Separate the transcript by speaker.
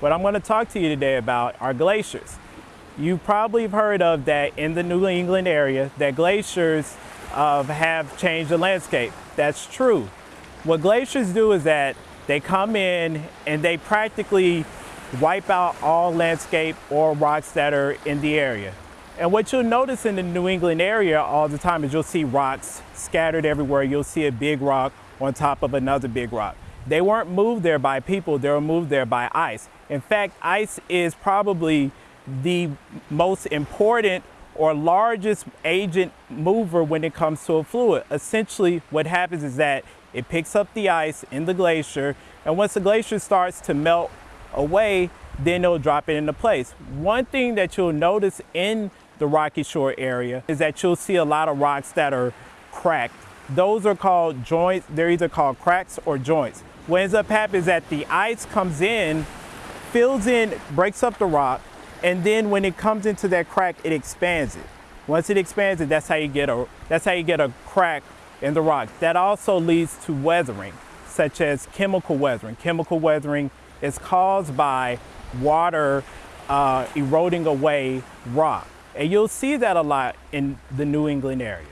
Speaker 1: What I'm going to talk to you today about are glaciers. You probably have heard of that in the New England area that glaciers uh, have changed the landscape. That's true. What glaciers do is that they come in and they practically wipe out all landscape or rocks that are in the area. And what you'll notice in the New England area all the time is you'll see rocks scattered everywhere. You'll see a big rock on top of another big rock. They weren't moved there by people, they were moved there by ice. In fact, ice is probably the most important or largest agent mover when it comes to a fluid. Essentially, what happens is that it picks up the ice in the glacier, and once the glacier starts to melt away, then it'll drop it into place. One thing that you'll notice in the Rocky Shore area is that you'll see a lot of rocks that are cracked. Those are called joints. They're either called cracks or joints. What ends up happening is that the ice comes in, fills in, breaks up the rock, and then when it comes into that crack, it expands it. Once it expands it, that's how you get a that's how you get a crack in the rock. That also leads to weathering, such as chemical weathering. Chemical weathering is caused by water uh, eroding away rock. And you'll see that a lot in the New England area.